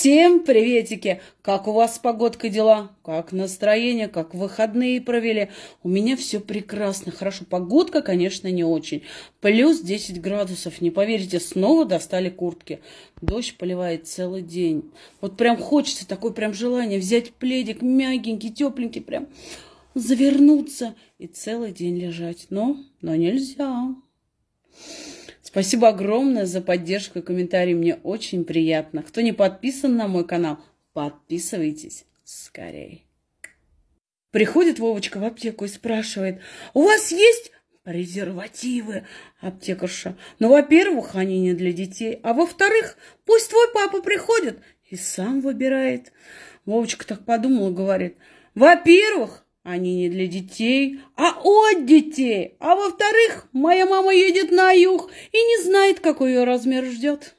Всем приветики! Как у вас с погодкой дела? Как настроение? Как выходные провели? У меня все прекрасно. Хорошо, погодка, конечно, не очень. Плюс 10 градусов. Не поверите, снова достали куртки. Дождь поливает целый день. Вот прям хочется, такое прям желание взять пледик мягенький, тепленький, прям завернуться и целый день лежать. Но, но нельзя. Спасибо огромное за поддержку и комментарии. Мне очень приятно. Кто не подписан на мой канал, подписывайтесь скорее. Приходит Вовочка в аптеку и спрашивает, у вас есть презервативы, аптекарша? Ну, во-первых, они не для детей, а во-вторых, пусть твой папа приходит и сам выбирает. Вовочка так подумала, говорит, во-первых, они не для детей, а от детей. А во-вторых, моя мама едет на юг и не знает, какой ее размер ждет.